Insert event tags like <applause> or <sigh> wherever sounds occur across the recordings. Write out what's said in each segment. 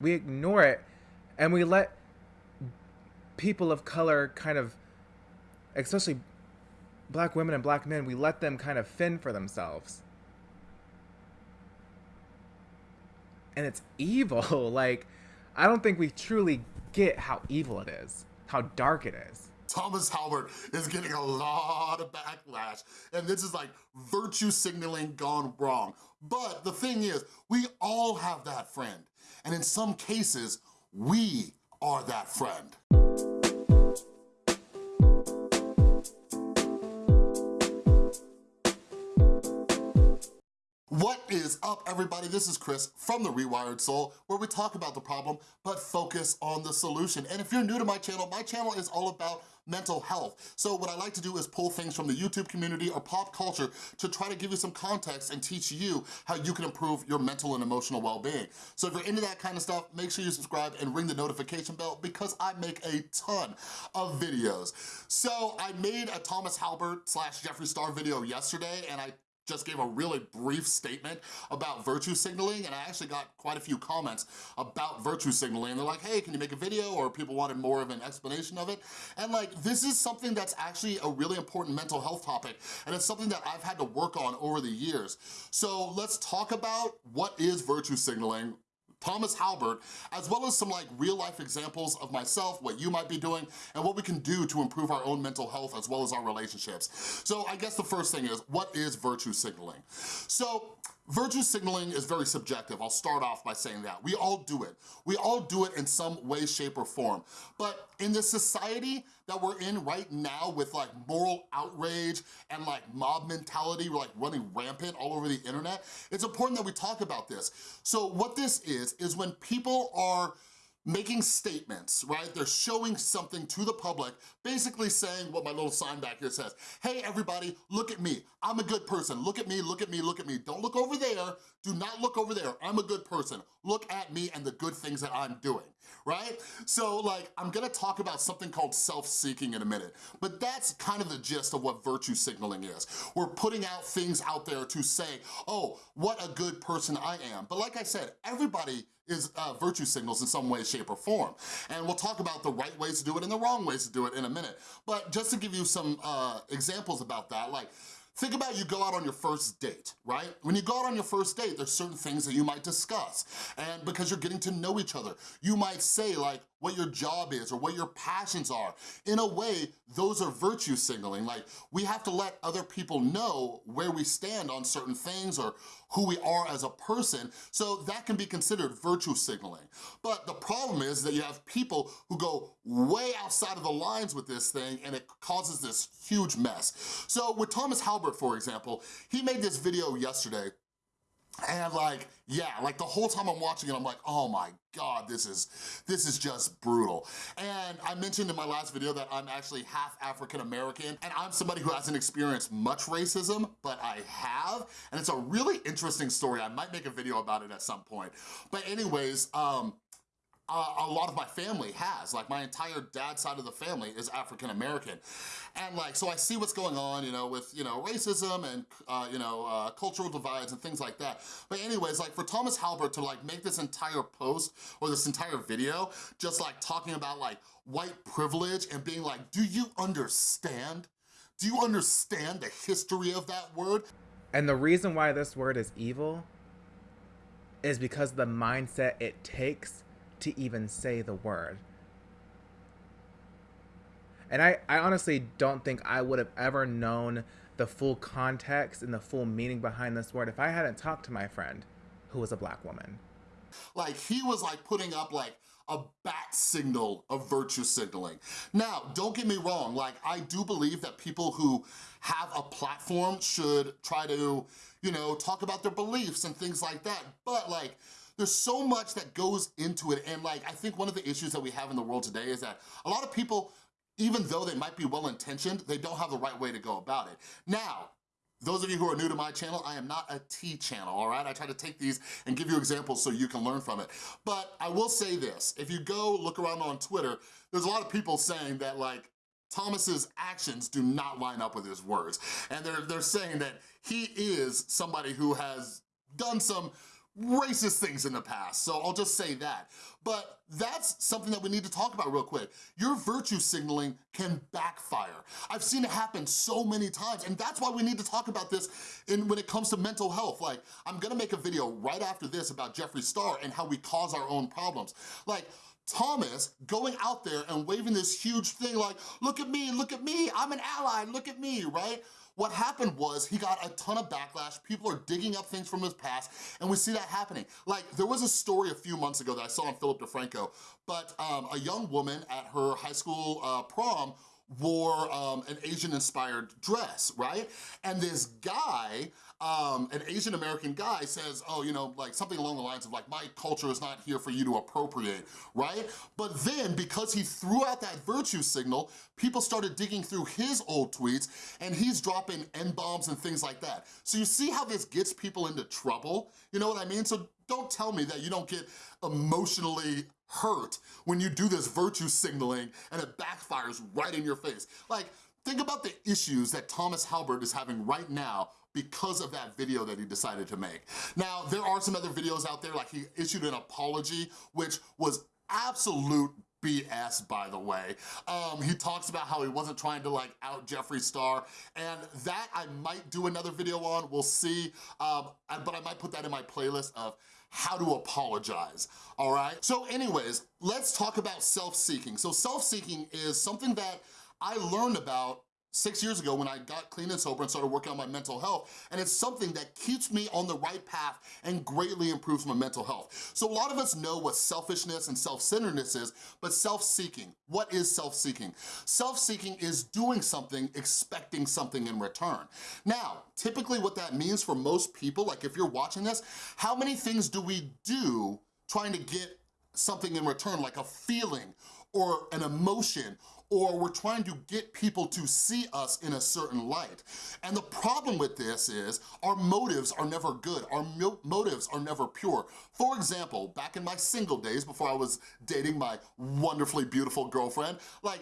We ignore it and we let people of color kind of, especially black women and black men, we let them kind of fend for themselves. And it's evil. <laughs> like, I don't think we truly get how evil it is, how dark it is. Thomas Halbert is getting a lot of backlash, and this is like virtue signaling gone wrong. But the thing is, we all have that friend, and in some cases, we are that friend. What is up, everybody? This is Chris from The Rewired Soul, where we talk about the problem, but focus on the solution. And if you're new to my channel, my channel is all about mental health. So what I like to do is pull things from the YouTube community or pop culture to try to give you some context and teach you how you can improve your mental and emotional well-being. So if you're into that kind of stuff, make sure you subscribe and ring the notification bell because I make a ton of videos. So I made a Thomas Halbert slash Jeffree Star video yesterday and I just gave a really brief statement about virtue signaling and I actually got quite a few comments about virtue signaling. They're like, hey, can you make a video? Or people wanted more of an explanation of it. And like, this is something that's actually a really important mental health topic and it's something that I've had to work on over the years. So let's talk about what is virtue signaling, Thomas Halbert, as well as some like real life examples of myself, what you might be doing, and what we can do to improve our own mental health as well as our relationships. So I guess the first thing is, what is virtue signaling? So Virtue signaling is very subjective. I'll start off by saying that. We all do it. We all do it in some way, shape, or form. But in the society that we're in right now with like moral outrage and like mob mentality like running rampant all over the internet, it's important that we talk about this. So what this is, is when people are making statements, right? They're showing something to the public, basically saying what my little sign back here says. Hey, everybody, look at me. I'm a good person. Look at me, look at me, look at me. Don't look over there. Do not look over there. I'm a good person. Look at me and the good things that I'm doing, right? So like, I'm gonna talk about something called self-seeking in a minute, but that's kind of the gist of what virtue signaling is. We're putting out things out there to say, oh, what a good person I am. But like I said, everybody is uh, virtue signals in some way, shape, or form. And we'll talk about the right ways to do it and the wrong ways to do it in a minute. But just to give you some uh, examples about that, like Think about you go out on your first date, right? When you go out on your first date, there's certain things that you might discuss. And because you're getting to know each other, you might say like what your job is or what your passions are. In a way, those are virtue signaling. Like we have to let other people know where we stand on certain things or who we are as a person, so that can be considered virtue signaling. But the problem is that you have people who go way outside of the lines with this thing and it causes this huge mess. So with Thomas Halbert, for example, he made this video yesterday and like, yeah, like the whole time I'm watching it, I'm like, oh my God, this is, this is just brutal. And I mentioned in my last video that I'm actually half African-American and I'm somebody who hasn't experienced much racism, but I have. And it's a really interesting story. I might make a video about it at some point. But anyways, um, uh, a lot of my family has. Like my entire dad side of the family is African American. And like, so I see what's going on, you know, with, you know, racism and, uh, you know, uh, cultural divides and things like that. But anyways, like for Thomas Halbert to like make this entire post or this entire video, just like talking about like white privilege and being like, do you understand? Do you understand the history of that word? And the reason why this word is evil is because the mindset it takes to even say the word. And I, I honestly don't think I would have ever known the full context and the full meaning behind this word if I hadn't talked to my friend who was a black woman. Like he was like putting up like a bat signal of virtue signaling. Now, don't get me wrong, like I do believe that people who have a platform should try to, you know, talk about their beliefs and things like that. But like, there's so much that goes into it. And like, I think one of the issues that we have in the world today is that a lot of people, even though they might be well-intentioned, they don't have the right way to go about it. Now, those of you who are new to my channel, I am not a T channel, all right? I try to take these and give you examples so you can learn from it. But I will say this, if you go look around on Twitter, there's a lot of people saying that like, Thomas's actions do not line up with his words. And they're, they're saying that he is somebody who has done some racist things in the past, so I'll just say that. But that's something that we need to talk about real quick. Your virtue signaling can backfire. I've seen it happen so many times, and that's why we need to talk about this in, when it comes to mental health. Like, I'm gonna make a video right after this about Jeffree Star and how we cause our own problems. Like, Thomas going out there and waving this huge thing like, look at me, look at me, I'm an ally, look at me, right? What happened was he got a ton of backlash. People are digging up things from his past, and we see that happening. Like, there was a story a few months ago that I saw on Philip DeFranco, but um, a young woman at her high school uh, prom wore um, an Asian-inspired dress, right? And this guy, um, an Asian American guy says, oh, you know, like something along the lines of like, my culture is not here for you to appropriate, right? But then because he threw out that virtue signal, people started digging through his old tweets and he's dropping N-bombs and things like that. So you see how this gets people into trouble? You know what I mean? So don't tell me that you don't get emotionally hurt when you do this virtue signaling and it backfires right in your face. Like, think about the issues that Thomas Halbert is having right now because of that video that he decided to make. Now, there are some other videos out there, like he issued an apology, which was absolute BS, by the way. Um, he talks about how he wasn't trying to like out Jeffree Star, and that I might do another video on, we'll see, um, but I might put that in my playlist of how to apologize, all right? So anyways, let's talk about self-seeking. So self-seeking is something that I learned about six years ago when I got clean and sober and started working on my mental health, and it's something that keeps me on the right path and greatly improves my mental health. So a lot of us know what selfishness and self-centeredness is, but self-seeking, what is self-seeking? Self-seeking is doing something, expecting something in return. Now, typically what that means for most people, like if you're watching this, how many things do we do trying to get something in return, like a feeling or an emotion or we're trying to get people to see us in a certain light. And the problem with this is our motives are never good. Our motives are never pure. For example, back in my single days before I was dating my wonderfully beautiful girlfriend, like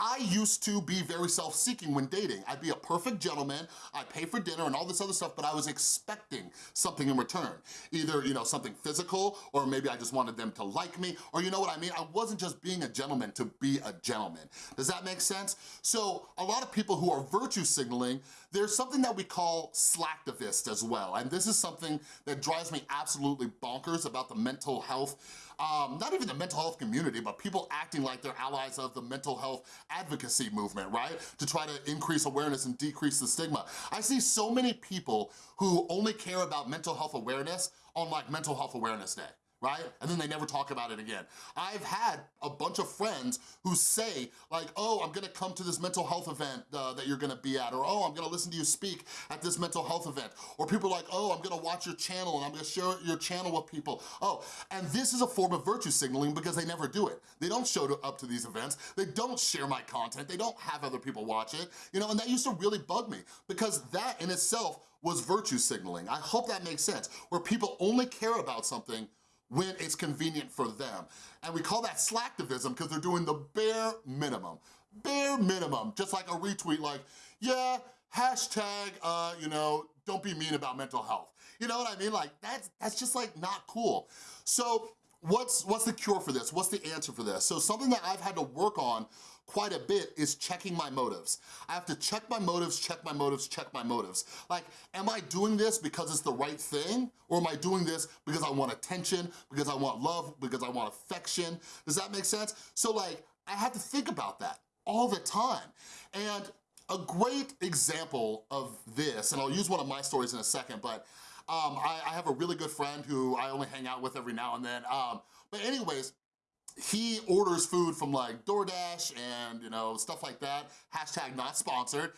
I used to be very self-seeking when dating. I'd be a perfect gentleman, I'd pay for dinner and all this other stuff, but I was expecting something in return. Either, you know, something physical, or maybe I just wanted them to like me, or you know what I mean? I wasn't just being a gentleman to be a gentleman. Does that make sense? So a lot of people who are virtue signaling, there's something that we call slacktivist as well, and this is something that drives me absolutely bonkers about the mental health um, not even the mental health community, but people acting like they're allies of the mental health advocacy movement, right? To try to increase awareness and decrease the stigma. I see so many people who only care about mental health awareness on like Mental Health Awareness Day right? And then they never talk about it again. I've had a bunch of friends who say like, oh, I'm gonna come to this mental health event uh, that you're gonna be at, or oh, I'm gonna listen to you speak at this mental health event. Or people like, oh, I'm gonna watch your channel and I'm gonna share your channel with people. Oh, and this is a form of virtue signaling because they never do it. They don't show up to these events. They don't share my content. They don't have other people watch it, you know, and that used to really bug me because that in itself was virtue signaling. I hope that makes sense, where people only care about something when it's convenient for them. And we call that slacktivism because they're doing the bare minimum. Bare minimum, just like a retweet like, yeah, hashtag, uh, you know, don't be mean about mental health. You know what I mean? Like, that's, that's just like not cool. So what's, what's the cure for this? What's the answer for this? So something that I've had to work on quite a bit is checking my motives. I have to check my motives, check my motives, check my motives. Like, am I doing this because it's the right thing? Or am I doing this because I want attention, because I want love, because I want affection? Does that make sense? So like, I have to think about that all the time. And a great example of this, and I'll use one of my stories in a second, but um, I, I, have a really good friend who I only hang out with every now and then. Um, but anyways, he orders food from like DoorDash and you know stuff like that, hashtag not sponsored.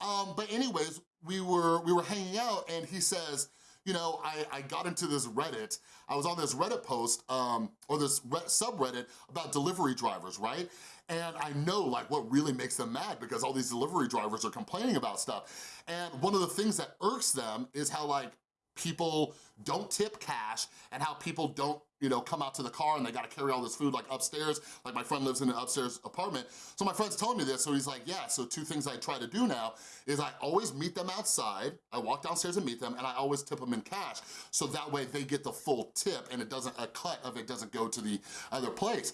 Um, but anyways, we were, we were hanging out and he says, you know, I, I got into this Reddit, I was on this Reddit post, um, or this subreddit about delivery drivers, right? And I know like what really makes them mad because all these delivery drivers are complaining about stuff. And one of the things that irks them is how like people don't tip cash and how people don't you know, come out to the car and they gotta carry all this food like upstairs. Like my friend lives in an upstairs apartment. So my friend's telling me this, so he's like, yeah, so two things I try to do now is I always meet them outside. I walk downstairs and meet them and I always tip them in cash. So that way they get the full tip and it doesn't, a cut of it doesn't go to the other place.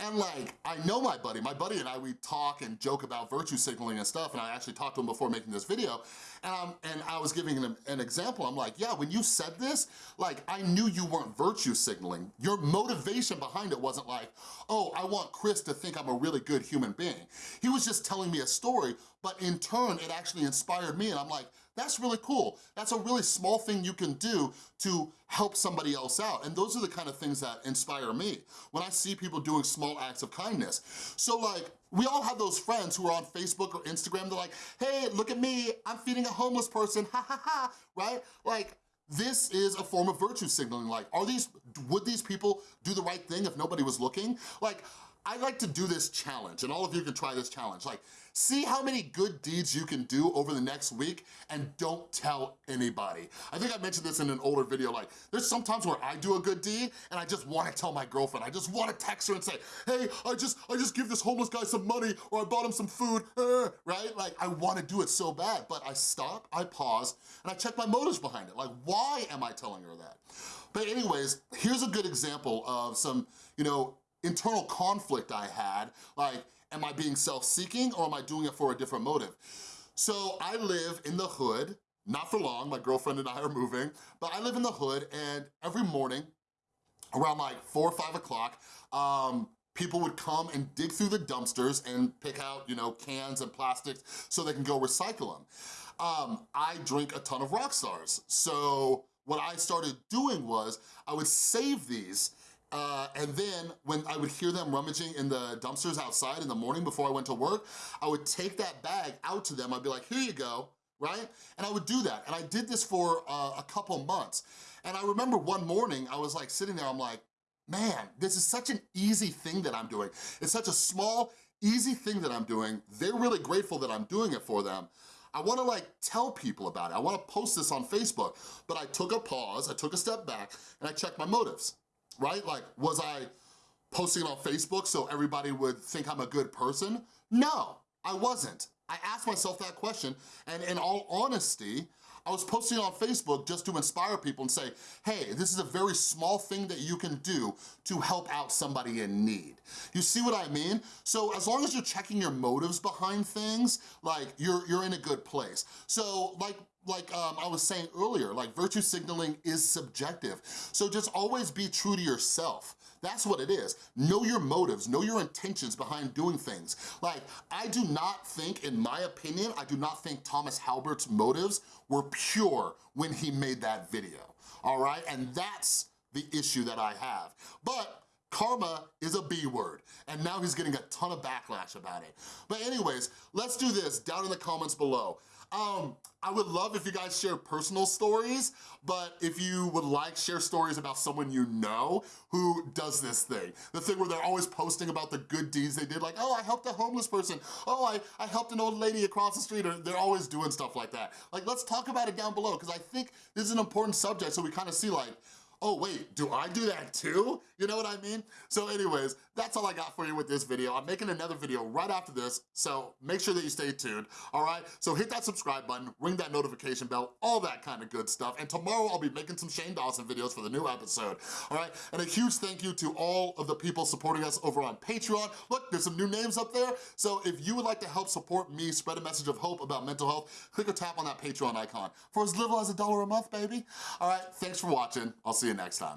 And like, I know my buddy, my buddy and I, we talk and joke about virtue signaling and stuff and I actually talked to him before making this video and, I'm, and I was giving him an example. I'm like, yeah, when you said this, like I knew you weren't virtue signaling. Your motivation behind it wasn't like, oh, I want Chris to think I'm a really good human being. He was just telling me a story, but in turn, it actually inspired me and I'm like, that's really cool. That's a really small thing you can do to help somebody else out. And those are the kind of things that inspire me when I see people doing small acts of kindness. So like, we all have those friends who are on Facebook or Instagram, they're like, hey, look at me, I'm feeding a homeless person, ha ha ha, right? Like, this is a form of virtue signaling. Like, are these, would these people do the right thing if nobody was looking? Like, I like to do this challenge, and all of you can try this challenge. Like, see how many good deeds you can do over the next week and don't tell anybody. I think I mentioned this in an older video, like, there's sometimes where I do a good deed and I just wanna tell my girlfriend, I just wanna text her and say, hey, I just, I just give this homeless guy some money or I bought him some food, uh, right? Like, I wanna do it so bad, but I stop, I pause, and I check my motives behind it. Like, why am I telling her that? But anyways, here's a good example of some, you know, internal conflict I had, like, am I being self-seeking or am I doing it for a different motive? So I live in the hood, not for long, my girlfriend and I are moving, but I live in the hood and every morning, around like four or five o'clock, um, people would come and dig through the dumpsters and pick out, you know, cans and plastics so they can go recycle them. Um, I drink a ton of Rockstars. So what I started doing was I would save these uh, and then when I would hear them rummaging in the dumpsters outside in the morning before I went to work, I would take that bag out to them. I'd be like, here you go, right? And I would do that. And I did this for uh, a couple months. And I remember one morning, I was like sitting there, I'm like, man, this is such an easy thing that I'm doing. It's such a small, easy thing that I'm doing. They're really grateful that I'm doing it for them. I wanna like tell people about it. I wanna post this on Facebook, but I took a pause, I took a step back, and I checked my motives right? Like, was I posting it on Facebook so everybody would think I'm a good person? No, I wasn't. I asked myself that question, and in all honesty, I was posting on Facebook just to inspire people and say, hey, this is a very small thing that you can do to help out somebody in need. You see what I mean? So as long as you're checking your motives behind things, like you're, you're in a good place. So like like um, I was saying earlier, like virtue signaling is subjective. So just always be true to yourself. That's what it is. Know your motives, know your intentions behind doing things. Like, I do not think, in my opinion, I do not think Thomas Halbert's motives were pure when he made that video, all right? And that's the issue that I have. But karma is a B word, and now he's getting a ton of backlash about it. But anyways, let's do this down in the comments below. Um, I would love if you guys share personal stories, but if you would like, share stories about someone you know who does this thing. The thing where they're always posting about the good deeds they did, like, oh, I helped a homeless person. Oh, I, I helped an old lady across the street, or they're always doing stuff like that. Like, let's talk about it down below, because I think this is an important subject, so we kind of see like, oh wait, do I do that too? You know what I mean? So anyways, that's all I got for you with this video. I'm making another video right after this, so make sure that you stay tuned, all right? So hit that subscribe button, ring that notification bell, all that kind of good stuff. And tomorrow I'll be making some Shane Dawson videos for the new episode, all right? And a huge thank you to all of the people supporting us over on Patreon. Look, there's some new names up there. So if you would like to help support me spread a message of hope about mental health, click or tap on that Patreon icon for as little as a dollar a month, baby. All right, thanks for watching. I'll see you next time.